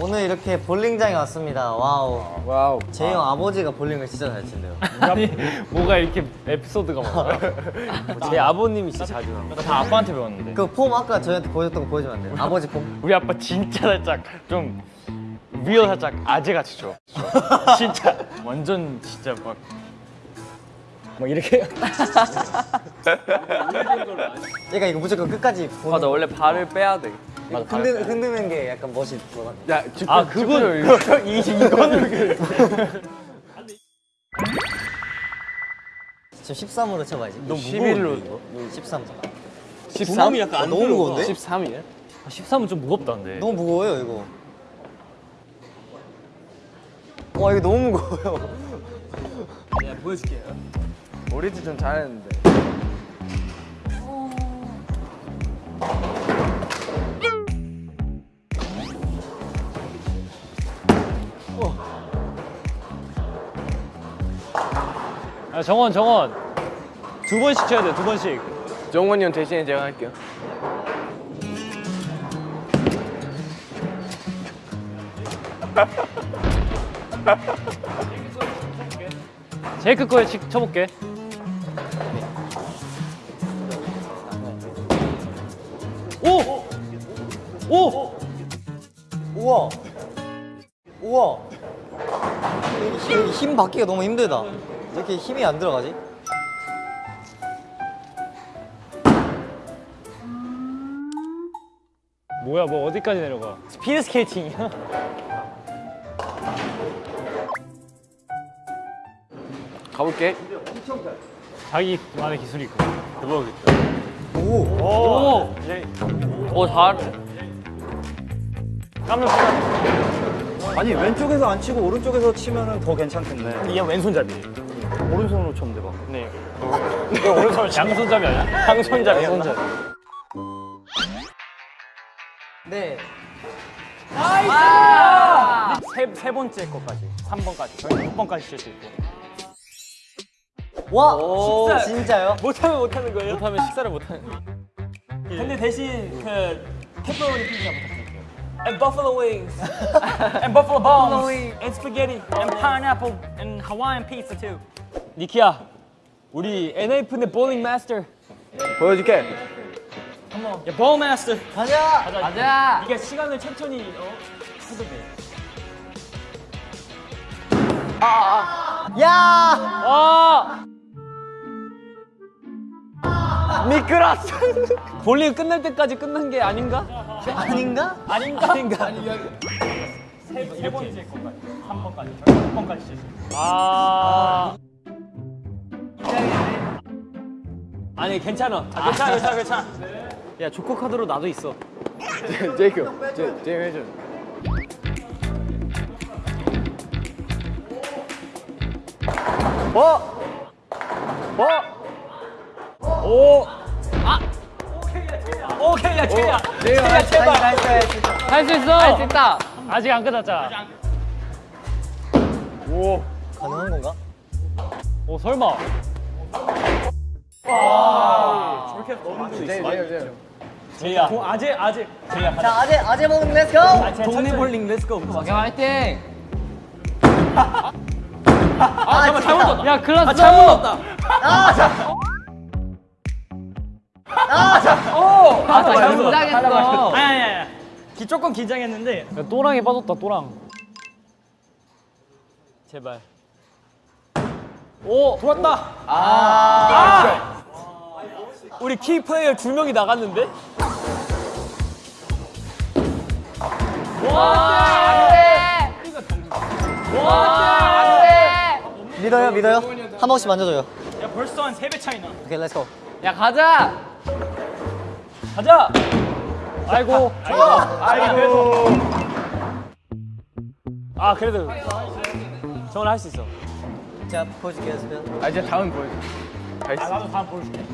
오늘 이렇게 볼링장에 왔습니다. Wow. Wow. 제이 형 아버지가 볼링을 진짜 잘 친대요. 아니 뭐가 이렇게 에피소드가 많아요? 제 아버님이 진짜 자주 나요. 다 아빠한테 배웠는데. 그 폼 아까 저희한테 보여줬던 거 보여주면 안 돼요? 아버지 폼? 우리 아빠 진짜 살짝 좀 real 살짝 아재 같이 줘. 진짜 완전 진짜 막. 막 이렇게 얘가 이거 무조건 끝까지 보는 맞아 원래 발을 빼야 돼. 맞아, 흔드, 흔드는 게 약간 멋이 있어. 야, 아 그거는 이 이거는 지금 13으로 쳐봐야지. 너무 11로. 13. 13이 약간 안 너무 무거운데? 13이야? 13은 좀 무겁다는데. 너무 무거워요, 이거. 와, 이거 너무 무거워요. 우리도 좀 잘했는데. 아 정원 정원 두 번씩 쳐야 돼두 번씩. 정원이 형 대신에 제가 할게요. 제이크 거에 치- 쳐볼게. 오! 오! 우와. 우와. 힘, 힘 받기가 너무 힘들다. 이렇게 힘이 안 들어가지? 뭐야 뭐 어디까지 내려가? 스피드 스케이팅이야? 가볼게. 자기만의 기술이 있고. 대박이다. 오. 오! 오, 잘. 깜짝 놀랐어. 아니 왼쪽에서 안 치고 오른쪽에서 치면은 더 괜찮겠네. 이게 왼손잡이. 오른손으로 쳤는데 막. 네. 이거 오른손 양손잡이 아니야? 양손잡이. 양손잡이. 네. 세, 세 번째 거까지. 3번까지. 저희 6번까지 칠 수 있고. 와. 식사. 진짜요? 못하면 못하는 거예요? 못하면 식사를 못하는 근데 대신 그 페퍼로니 피자 부탁드릴게요. And buffalo wings. and buffalo bones. and spaghetti. And pineapple. And Hawaiian pizza too. 니키야, 우리 NF 내 볼링 마스터. 보여줄게. 야, ball master. 가자. 가자. 이게 시간을 천천히 어, 해도 돼. 야. 아! 미끄러졌어. 볼링 끝날 때까지 끝난 게 아닌가? 아닌가? 아닌가? 아닌가? 세, 세 번째. 3번까지. 저희 6번까지 칠수 있어요. 아. 아니 괜찮아. 아, 괜찮아, 괜찮아, 괜찮아. 야 조커 카드로 나도 있어. 제이크. 제, 제이 해줘. 오. 오케이, 야, 제이야. 제이가 제발. 할수 있어. 할 수 있다. 아직 안 끝났잖아. 오. 가능한 건가? 오 설마. 제이, 제이, 제이. 제이야. 어, 아재, 아재. 제이야. 자, 아재 아재 먹는 let's go. 동네 볼링 let's go. 화이팅. 아, 잠깐만 잘못 넣었다. 야 클라스. 아, 잘못 넣었다. 아, 자. 아, 자. 아, 잘못 긴장했어. 아니, 아니, 아니. 기, 조금 긴장했는데. 야, 또랑이 빠졌다 또랑. 제발. 오 좋았다. 아. 우리 키 플레이어 두 명이 나갔는데? 믿어요, 믿어요. 한 번씩 만져줘요. 야, 벌써 한 세 배 차이 나. 오케이, let's go. 야 가자. 가자. 아이고. 아이고. 아 그래도 정원 할수 있어. 자, 보여줄게요, 스피드. 아, 이제 다음 보여줘. 다 아. 나도 다음 보여줄게.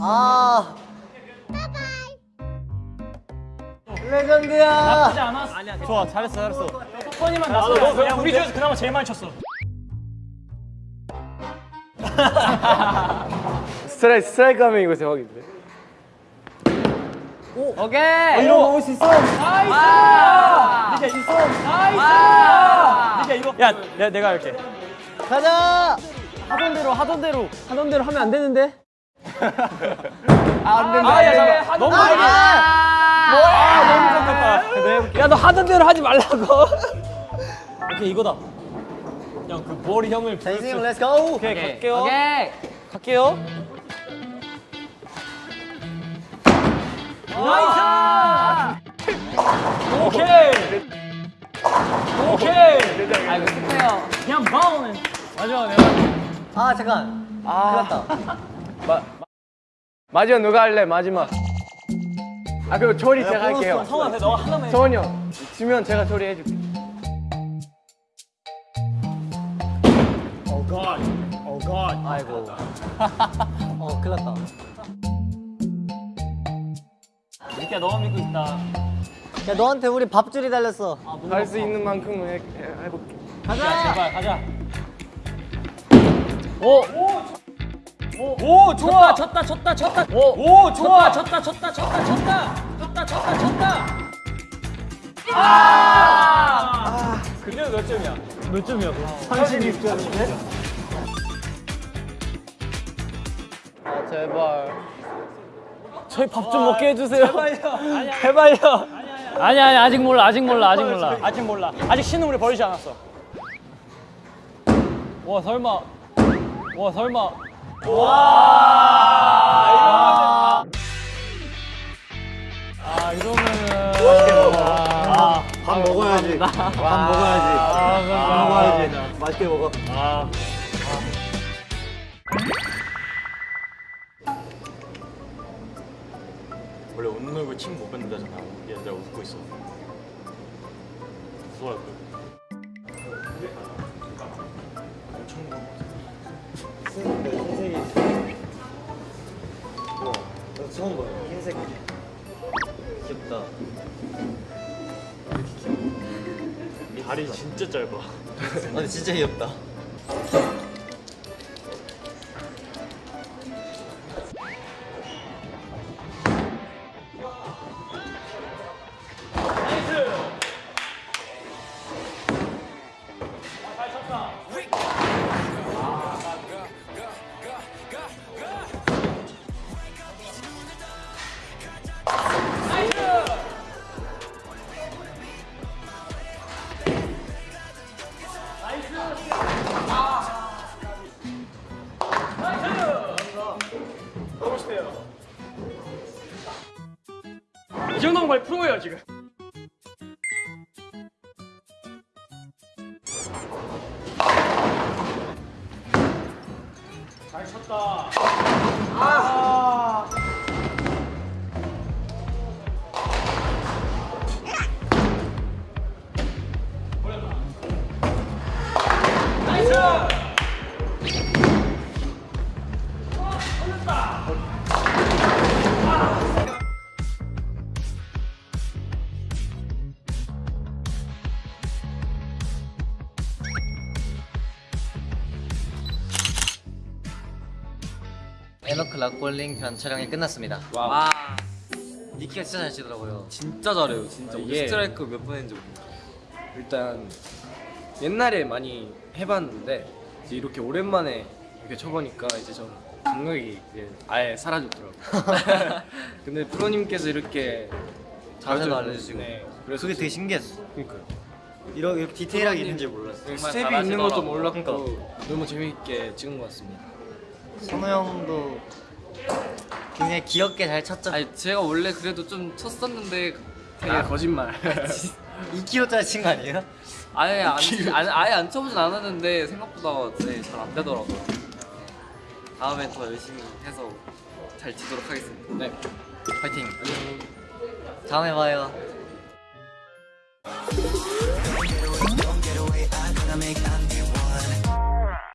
아. 레전드야. 나쁘지 않았어. 아니야, 좋아 잘했어 잘했어. 번이만 났어. 야, 우리 중에서 그나마 제일 많이 쳤어. 스트라이크, 스트라이크 하면 이거 대박인데. 오케이. 이거 먹을 수 있어. nice. 니가 있어. nice. 니가 이거. 야, 내가 내가 할게. 가자 하던 대로 하던 대로 하던 대로 하면 안 되는데. 아, 야, 잠깐. 너무 많이. 아, 너무 잠깐만. 야, 너 하던 대로 하지 말라고. 오케이, 이거다. 형, 그 머리 형을 자 인생 렛츠고 오케이, 갈게요. 오케이. 갈게요. 나이스! 오케이! 오케이! 아이고 축하해요. 그냥 바우는 맞아, 내가. 아 잠깐 아 났다 마, 마지막 누가 할래 마지막. 아 그럼 조리 제가 할게요. 성아, 너 하나만 해. 성원이 형 지면 제가 조리 해줄게. 아이고 어 큰일 났다 야, 너만 믿고 있다. 야 너한테 우리 밥줄이 달렸어 할수 있는 만큼은 해, 해, 해볼게. 가자 제발, 가자. 오! 오! 오, 좋아! 쳤다, 쳤다, 쳤다. 오, 오, 좋아! 쳤다, 쳤다, 쳤다, 쳤다. 쳤다, 쳤다, 쳤다. 아! 아! 그녀 몇 점이야? 몇 점이야? 36점인데? 아 제발. 저희 밥 좀 먹게 해주세요. 제발요. 제발요. 아니 아니 아직 몰라 아직 몰라 아직 몰라. 아직 몰라. 아직 신은 우리 버리지 않았어. 와 설마. 와 설마. 와. 아 이러면은. 아, 밥 먹어야지. 밥 먹어야지. 밥 먹어야지. 맛있게 먹어. 아. 웃는 얼굴 침 못 뱉는다잖아. 얘들아 웃고 있어. 무서워할 거야. 너 처음 봐요 흰색 귀엽다 다리 진짜 짧아. 아 근데 진짜 귀엽다 정도면 거의 프로예요 지금. 잘 쳤다. 아. 나이스! 에너클 락볼링 편 촬영이 끝났습니다 와. 니키가 진짜 잘 치더라고요 진짜 잘해요 진짜 우리 이게- 스트라이크 몇 번 했는지 모르겠어 일단 옛날에 많이 해봤는데 이제 이렇게 오랜만에 이렇게 쳐보니까 이제 좀 감각이 이제 아예 사라졌더라고요. 근데 프로님께서 이렇게 자세도 알려주시고 네, 그래서 그게 되게 신기했어 그러니까요. 이렇게, 이렇게 디테일하게 있는지 몰랐어 스텝이 잘하시더라고요. 있는 것도 몰랐고 그러니까. 너무 재밌게 찍은 것 같습니다. 선우 형도 굉장히 귀엽게 잘 쳤죠? 아니 제가 원래 그래도 좀 쳤었는데 아 거짓말. 2kg짜리 친 거 아니에요? 아예 안, 안 아예 안 쳐보진 않았는데 생각보다 네, 잘안 되더라고요 다음에 더 열심히 해서 잘 치도록 하겠습니다 네. 파이팅 다음에 봐요